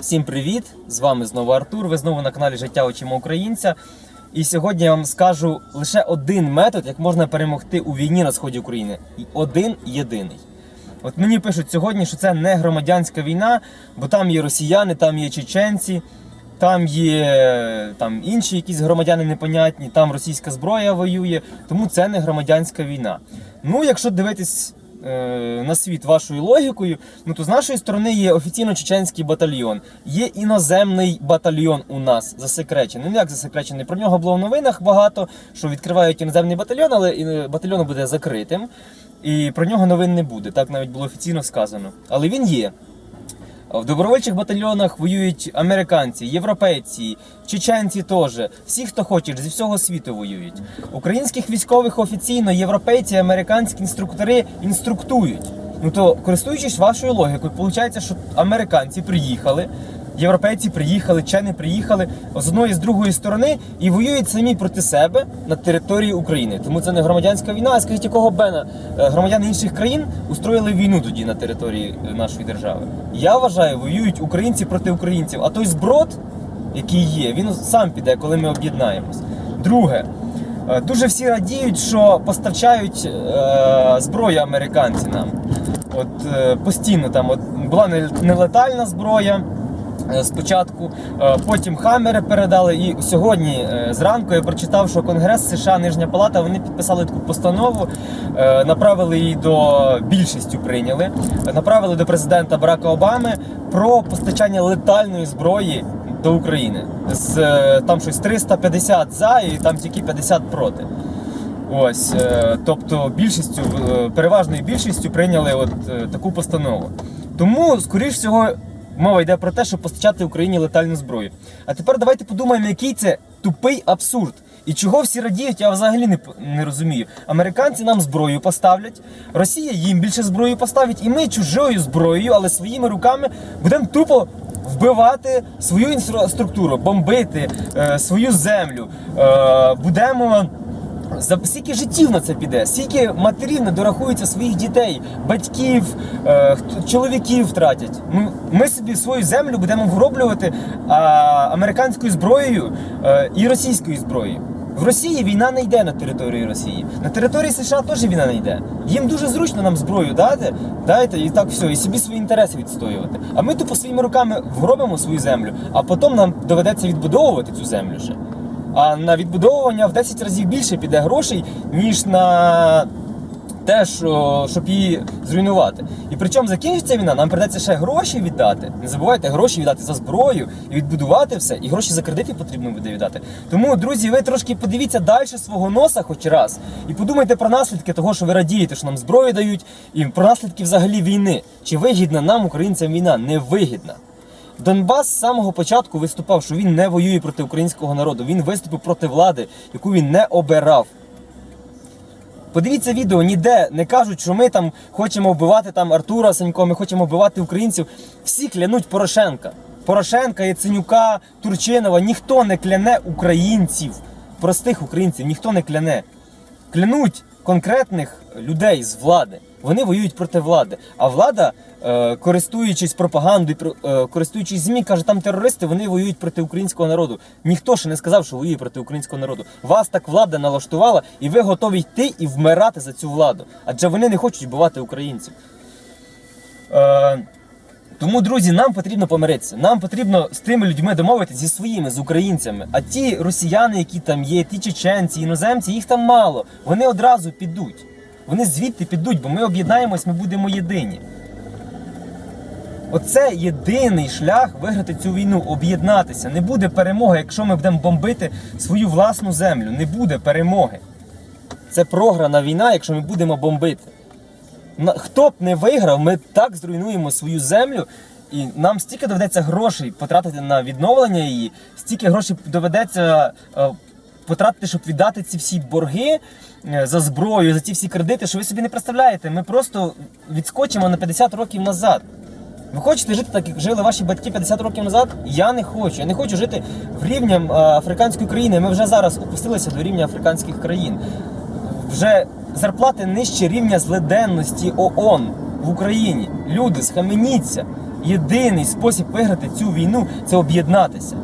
Всім привіт! З вами знову Артур. Ви знову на каналі Життя очима українця. І сьогодні я вам скажу лише один метод, як можна перемогти у війні на сході України. І один єдиний. От мені пишуть сьогодні, що це не громадянська війна, бо там є росіяни, там є чеченці, там є там інші якісь громадяни непонятні, там російська зброя воює, тому це не громадянська війна. Ну, якщо дивитись на світ вашою логікою, ну то з нашої сторони є офіційно чеченський батальйон, є іноземний батальйон у нас засекречений. Ну як засекречений? Про нього було в новинах багато, що відкривають іноземний батальйон, але е, батальйон буде закритим. І про нього новин не буде. Так навіть було офіційно сказано. Але він є. В добровольчих батальйонах воюють американці, європейці, чеченці теж. Всі, хто хоче, зі всього світу воюють. Українських військових офіційно європейці, американські інструктори інструктують. Ну то, користуючись вашою логікою, виходить, що американці приїхали, європейці приїхали, чени приїхали з одної з другої сторони і воюють самі проти себе на території України. Тому це не громадянська війна. А скажіть, якого бена е, громадяни інших країн устроїли війну тоді на території е, нашої держави? Я вважаю, воюють українці проти українців. А той зброд, який є, він сам піде, коли ми об'єднаємось. Друге. е, Дуже всі радіють, що постачають е, зброю американці нам. От е, постійно там от, була не- нелетальна зброя. Е, Спочатку, е, потім хамери передали. І сьогодні е, зранку я прочитав, що Конгрес США, Нижня Палата, вони підписали таку постанову, направили її до більшістю прийняли, направили до президента Барака Обами про постачання летальної зброї до України. З там щось 350 за і там тільки 50 проти. Ось, тобто більшістю, переважною більшістю прийняли от таку постанову. Тому, скоріш всього, мова йде про те, щоб постачати Україні летальну зброю. А тепер давайте подумаємо, який це тупий абсурд. І чого всі радіють, я взагалі не, не розумію. Американці нам зброю поставлять, Росія їм більше зброю поставить, і ми чужою зброєю, але своїми руками будемо тупо вбивати свою інфраструктуру, бомбити е, свою землю. Е, будемо. За скільки життів на це піде, скільки матерів не дорахуються своїх дітей, батьків, е, чоловіків втратять. Ми, собі свою землю будемо вроблювати а, американською зброєю е, і російською зброєю. В Росії війна не йде на території Росії. На території США теж війна не йде. Їм дуже зручно нам зброю дати, дайте і так все, і собі свої інтереси відстоювати. А ми тупо своїми руками вробимо свою землю, а потім нам доведеться відбудовувати цю землю ще. А на відбудовування в 10 разів більше піде грошей, ніж на те, що, щоб її зруйнувати. І причому закінчиться війна, нам придеться ще гроші віддати. Не забувайте, гроші віддати за зброю і відбудувати все, і гроші за кредити потрібно буде віддати. Тому, друзі, ви трошки подивіться далі свого носа хоч раз, і подумайте про наслідки того, що ви радієте, що нам зброю дають, і про наслідки взагалі війни. Чи вигідна нам, українцям, війна? Не вигідна. Донбас з самого початку виступав, що він не воює проти українського народу. Він виступив проти влади, яку він не обирав. Подивіться відео, ніде не кажуть, що ми там хочемо вбивати там Артура Санько, ми хочемо вбивати українців. Всі клянуть Порошенка. Порошенка, Яценюка, Турчинова. Ніхто не кляне українців, простих українців, ніхто не кляне. Клянуть конкретних людей з влади. Вони воюють проти влади. А влада, е, користуючись пропагандою, е, користуючись ЗМІ, каже, там терористи, вони воюють проти українського народу. Ніхто ще не сказав, що воює проти українського народу. Вас так влада налаштувала, і ви готові йти і вмирати за цю владу. Адже вони не хочуть вбивати українців. Е, тому, друзі, нам потрібно помиритися. Нам потрібно з тими людьми домовитися зі своїми, з українцями. А ті росіяни, які там є, ті чеченці, іноземці, їх там мало. Вони одразу підуть. Вони звідти підуть, бо ми об'єднаємось, ми будемо єдині. Оце єдиний шлях виграти цю війну, об'єднатися. Не буде перемоги, якщо ми будемо бомбити свою власну землю. Не буде перемоги. Це програна війна, якщо ми будемо бомбити. Хто б не виграв, ми так зруйнуємо свою землю, і нам стільки доведеться грошей потратити на відновлення її, стільки грошей доведеться е, потратити, щоб віддати ці всі борги е, за зброю, за ці всі кредити, що ви собі не представляєте. Ми просто відскочимо на 50 років назад. Ви хочете жити так, як жили ваші батьки 50 років назад? Я не хочу. Я не хочу жити в рівнем е, африканської країни. Ми вже зараз опустилися до рівня африканських країн. Вже зарплати нижче рівня злиденності ООН в Україні. Люди, схаменіться. єдиний спосіб виграти цю війну це об'єднатися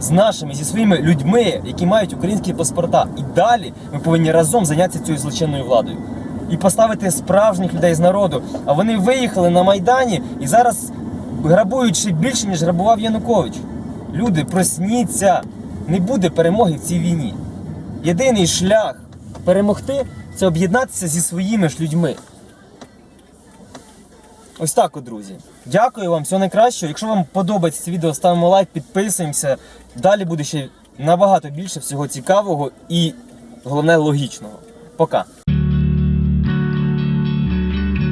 з нашими, зі своїми людьми, які мають українські паспорта. І далі ми повинні разом зайнятися цією злочинною владою. І поставити справжніх людей з народу. А вони виїхали на Майдані і зараз грабують ще більше, ніж грабував Янукович. Люди, просніться! Не буде перемоги в цій війні. Єдиний шлях перемогти це об'єднатися зі своїми ж людьми. Ось так, от, друзі. Дякую вам, всього найкращого. Якщо вам подобається це відео, ставимо лайк, підписуємося. Далі буде ще набагато більше всього цікавого і головне логічного. Пока.